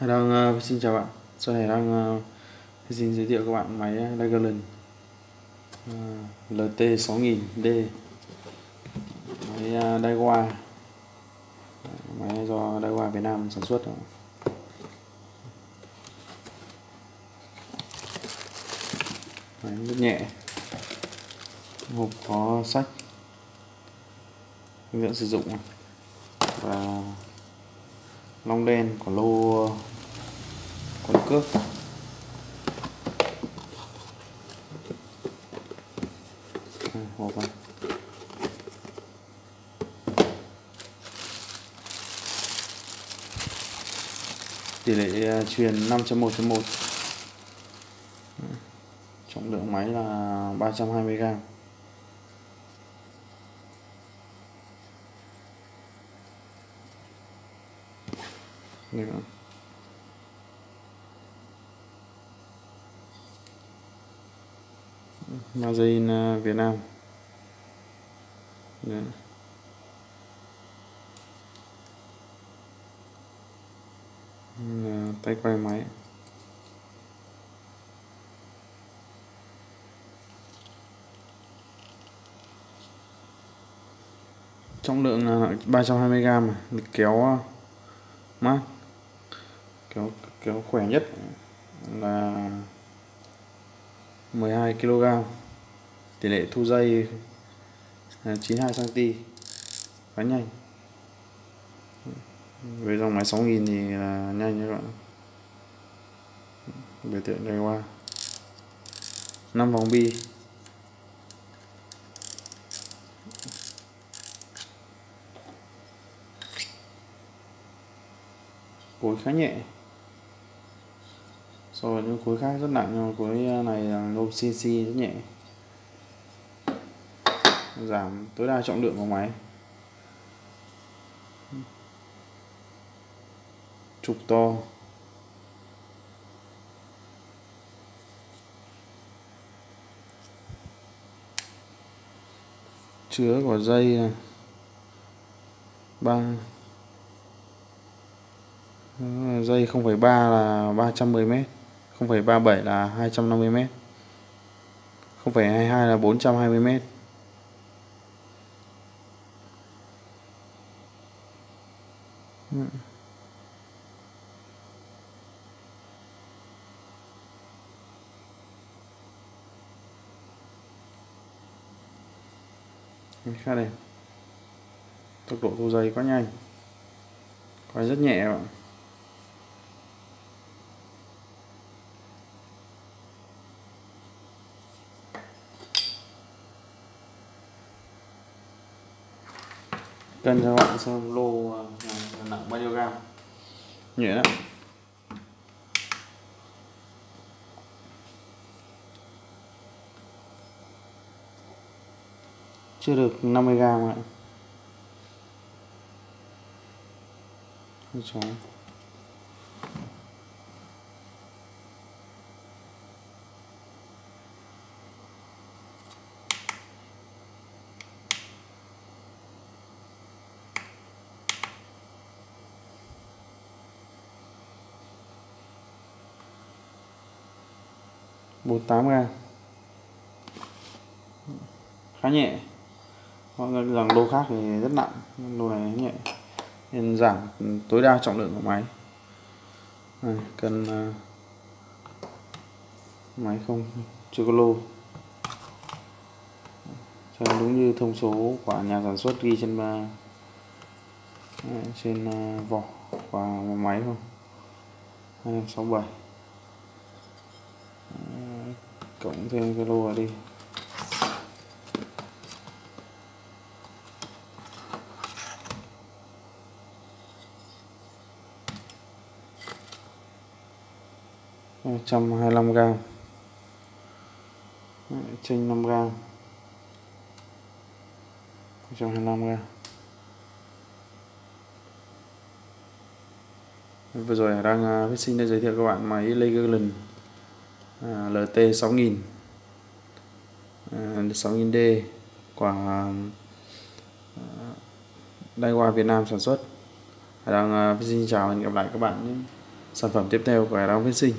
đang uh, xin chào bạn. Sau này đang uh, xin giới thiệu các bạn máy Dragon uh, LT 6000D máy ờ, uh, Daiwa máy do Daiwa Việt Nam sản xuất máy rất nhẹ. Hộp có sách. Hướng dẫn sử dụng và long đen của lô con cước. Hộp này. tỷ lệ à, truyền 5.1.1 trọng lượng máy là 320 gram. 320g nữa magazine à, Việt Nam. Đấy. tay quay máy. Trọng lượng là 320g à? kéo à, mát kéo kéo khỏe nhất là 12 kg. Tỷ lệ thu dây 92 cm khá nhanh. Với dòng máy 6000 thì là nhanh các bạn. Biểu tượng đây qua 5 vòng bi. Cối khá nhẹ so với những khối khác rất nặng nhưng khối ờ, này là nhôm CNC rất nhẹ. Giảm tối đa trọng lượng của máy. Trục to. Chứa của dây ờ, ba. Dây 0,3 là 310 mét. 0,37 là 250 m 0,22 là 420 m ừ. khá đẹp. Tốc độ thu dây quá nhanh. Quay rất nhẹ bạn cân cho bạn xem lô à, nặng bao nhiêu gam nhẹ đó chưa được 50 gram ạ. Chó bốn tám gram khá nhẹ. Mọi người rằng lô khác thì rất nặng lô này nhẹ. Nên giảm tối đa trọng lượng của máy. Này, cần uh, máy không? Chưa có lô. Cho đúng như thông số của nhà sản xuất ghi trên uh, trên uh, vỏ và máy không? 267 cộng thêm cái lô đi. trăm hai mươi gram. Chênh 5 gram. trăm hai mươi gram. Vừa rồi đang uh, sinh để giới thiệu các bạn máy Legoland à, LT 6000 à, 6000D của à, Daiwa Việt Nam sản xuất Hải đang uh, xin chào và hẹn gặp lại các bạn những sản phẩm tiếp theo của Hải đang Aeroon Sinh.